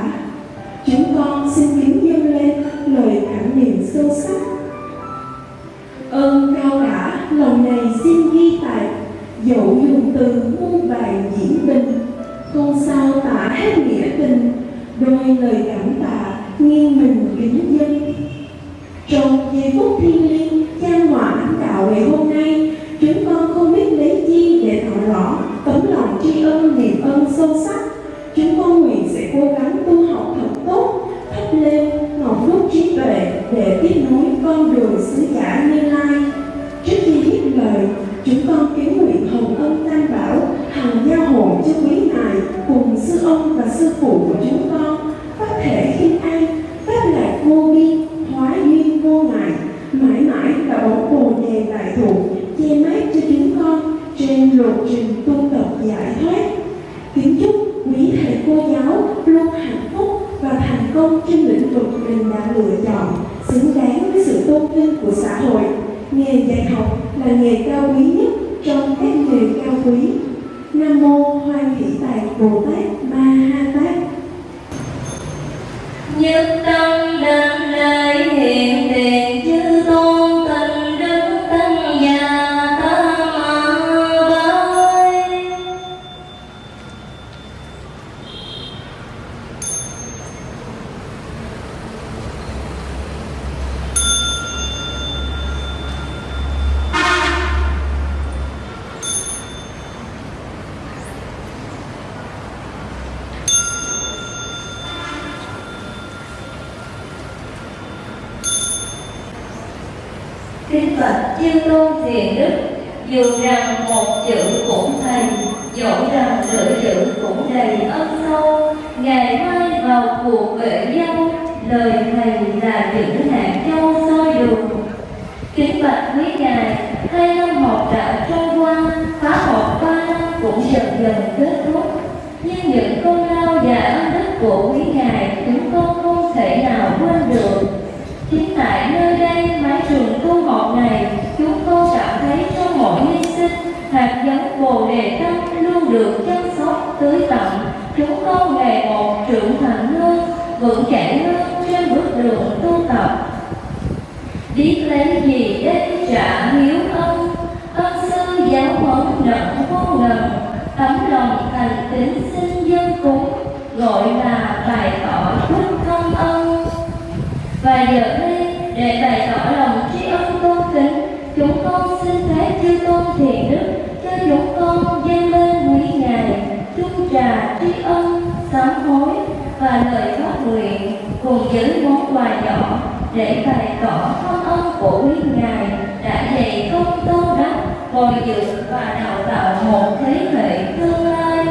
Bồ đề tâm luôn được chăm sóc tưới tận Chúng con ngày một trưởng thành hơn, Vững chãi hơn trên bước đường tu tập. Biết lấy gì để trả hiếu ân? Ân sư giáo huấn nặng vô ngần, tấm lòng thành kính xin dân cúng, gọi là bày tỏ quyết thông ân. Và giờ đây, để bày tỏ lòng tri ân tôn kính, chúng con xin thế chư tôn thiền đức cho chúng con dâng lên quý ngài Trung trà tri ân, sám hối và lời phát nguyện, cùng với món quà nhỏ để bày tỏ thân ân của quý ngài. Đã dạy công tô đắp bồi dưỡng và đào tạo một thế hệ tương lai.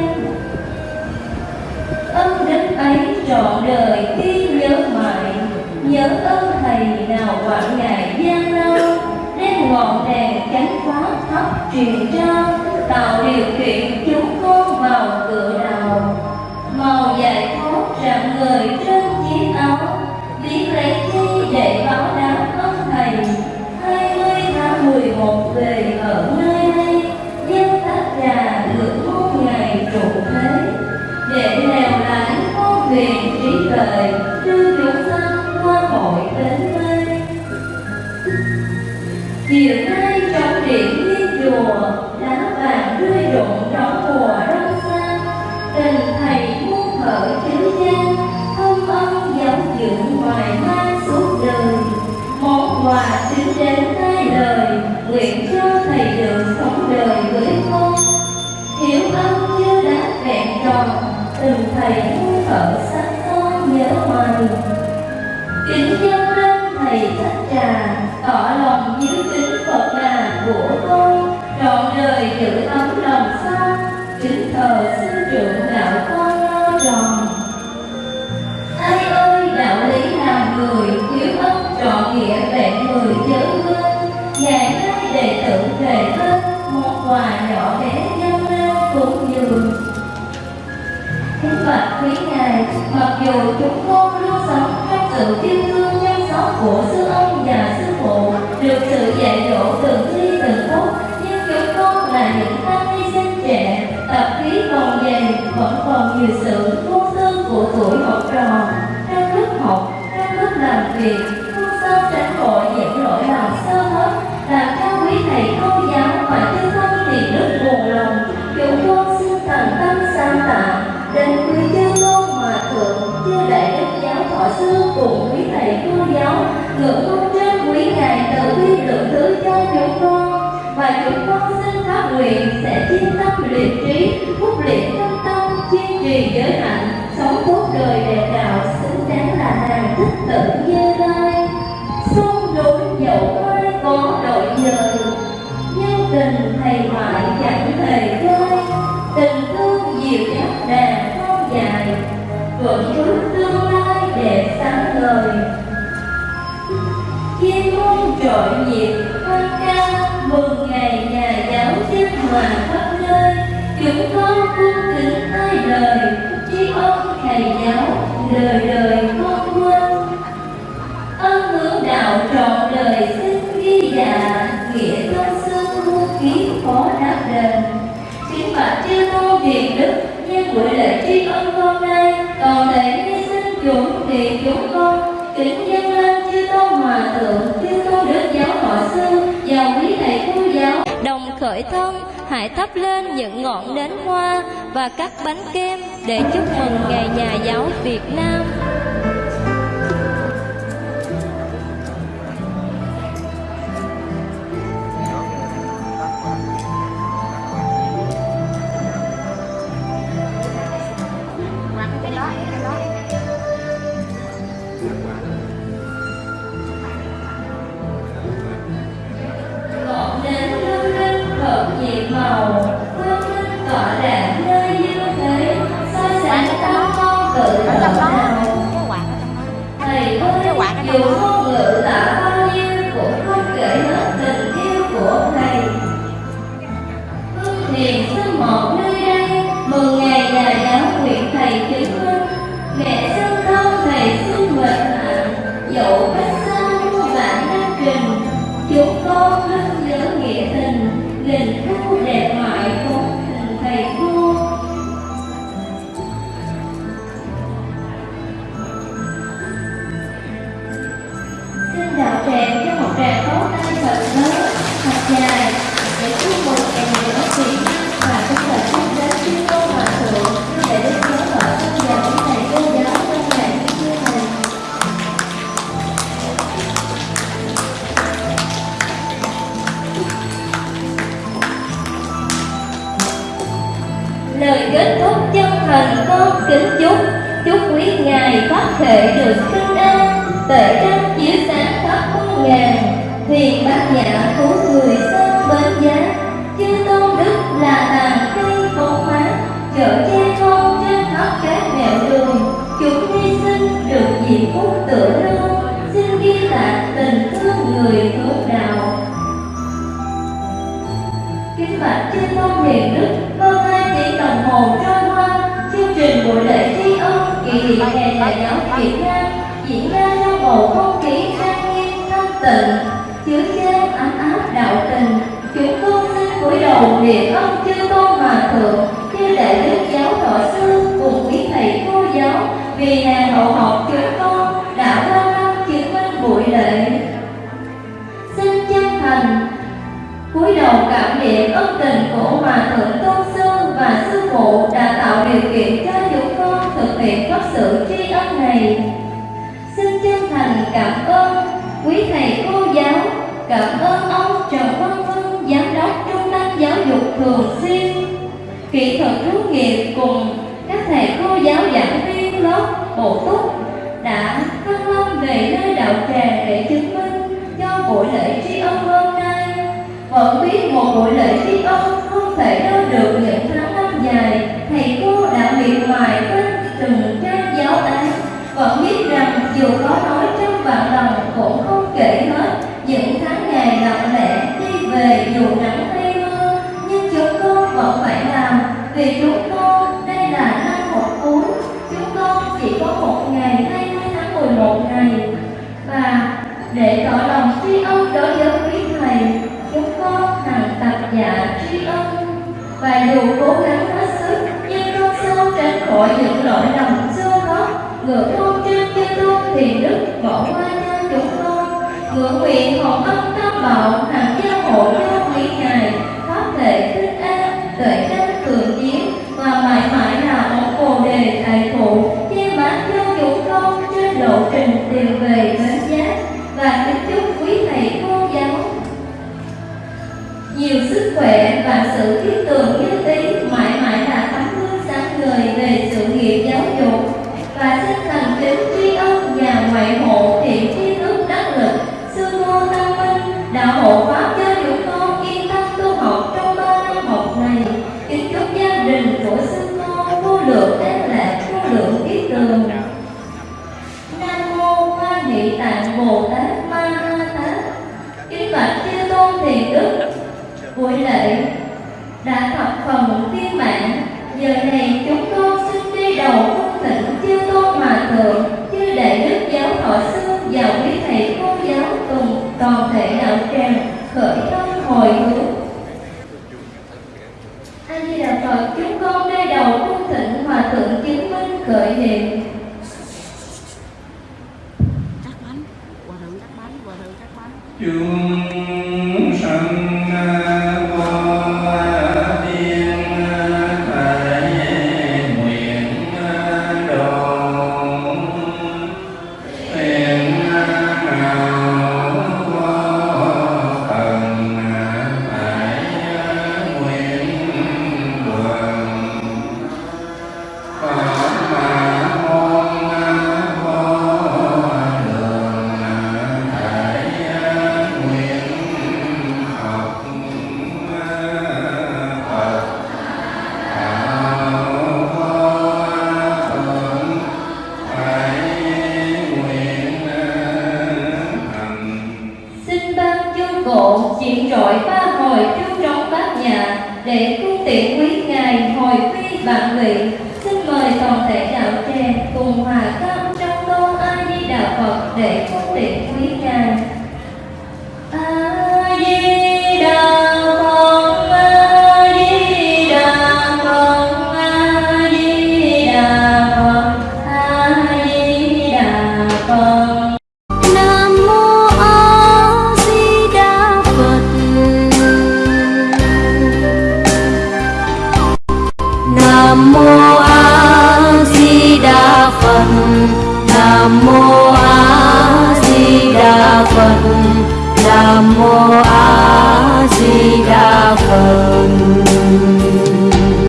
Ân đức ấy trọn đời ghi nhớ mãi, nhớ ơn thầy nào quản ngài gian ngọn đèn chánh pháp thấp truyền trao tạo điều kiện chúng con vào cửa đạo màu giải thoát rạng người trên chiếc áo, biết lấy chi để báo đáp ơn thầy. Hai mươi tháng mười một về ở nơi đây dân tác già được hôn ngày trụ thế để lèo lãnh con về trí tuệ, đưa chúng chiều nay trong điện liên chùa, lá vàng rơi rụng trong mùa đông xa tình thầy muôn thở chữ gian thâm âm giáo dưỡng hoài mang suốt đời. Món quà xứng đến hai đời, nguyện cho thầy được sống đời với con. Hiểu âm chưa đã vẹn tròn từng thầy muôn thở sắc son nhớ hoài kính dâng lên thầy thích trà thờ sư trưởng đạo con lo tròn. Ai ơi đạo lý làm người thiếu ân trọn nghĩa vẹn người chớ quên. Ngày nay đệ tử về thân một quà nhỏ bé dâng lên cũng dường. Kính bạch quý ngài, mặc dù chúng con luôn sống trong sự yêu thương chăm sóc của sư ông nhiều sự vô tư của tuổi học trò. Trong lớp học, trong lớp làm việc, không sao tránh khỏi những lỗi lầm sơ hấp, làm cho quý thầy cô giáo và chư thân thì đức buồn lòng. Chúng con xin thành tâm san tạ đến quý chư tôn hòa thượng chư đại đức giáo thọ sư cùng quý thầy cô giáo ngưỡng công trên quý ngài từ bi lượng thứ cho chúng con và chúng con xin phát nguyện sẽ chuyên tâm luyện trí phúc luyện tâm trì giới hạnh, sống tốt đời đẹp đạo, xứng đáng là nàng thích tự như lai. Sông núi dẫu ai có đội dời nhân tình thầy ngoại chẳng hề chơi tình thương dịu dắt đàn con dài vẫn hướng tương lai đẹp sáng ngời. Chim muôn trội nhiệt, hoan ca, mừng ngày nhà giáo chết hòa khắp nơi. Chúng con cung đời tri ân thầy giáo đời đời con quên. Ân hướng đạo trọn đời xin ghi dạ nghĩa tâm sư muôn kiếp khó đáp đền. Kính bạch chư tôn hiền đức hãy thắp lên những ngọn nến hoa và các bánh kem để chúc mừng ngày nhà giáo Việt Nam.